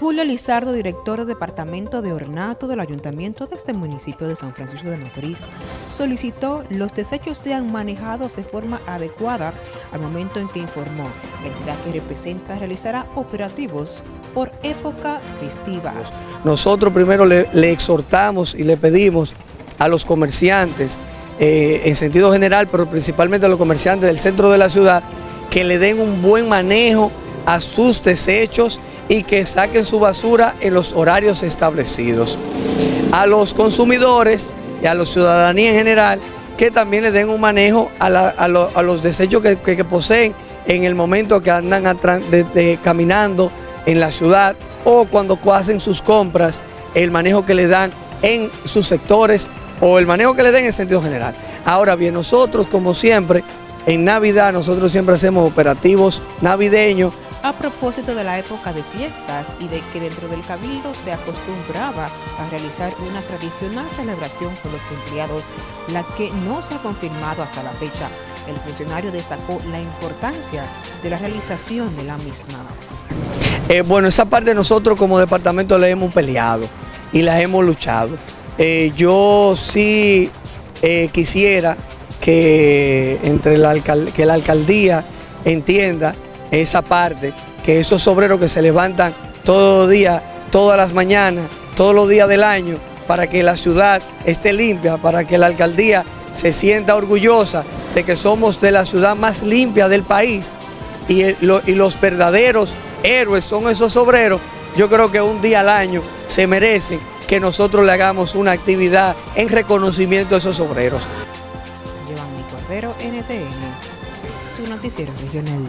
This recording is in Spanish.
Julio Lizardo, director del Departamento de Ornato del Ayuntamiento de este municipio de San Francisco de Macorís, solicitó los desechos sean manejados de forma adecuada al momento en que informó la entidad que representa realizará operativos por época festiva. Nosotros primero le, exhortamos y le pedimos a los comerciantes, eh, en sentido general, pero principalmente a los comerciantes del centro de la ciudad, que le den un buen manejo a sus desechos y que saquen su basura en los horarios establecidos. A los consumidores y a la ciudadanía en general, que también le den un manejo a, los desechos que, poseen en el momento que andan caminando en la ciudad o cuando hacen sus compras, el manejo que le dan en sus sectores o el manejo que le den en sentido general. Ahora bien, nosotros como siempre, en Navidad nosotros siempre hacemos operativos navideños a propósito de la época de fiestas y de que dentro del Cabildo se acostumbraba a realizar una tradicional celebración con los empleados, la que no se ha confirmado hasta la fecha. El funcionario destacó la importancia de la realización de la misma. Eh, bueno, esa parte nosotros como departamento la hemos peleado y la hemos luchado. Eh, yo sí eh, quisiera que, entre la, que la alcaldía entienda esa parte, que esos obreros que se levantan todos los días, todas las mañanas, todos los días del año, para que la ciudad esté limpia, para que la alcaldía se sienta orgullosa de que somos de la ciudad más limpia del país y, los verdaderos héroes son esos obreros, yo creo que un día al año se merecen que nosotros le hagamos una actividad en reconocimiento a esos obreros. Cordero, NTN, su noticiero regional.